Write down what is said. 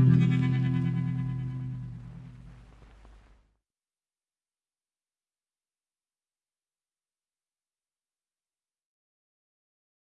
Mm-hmm.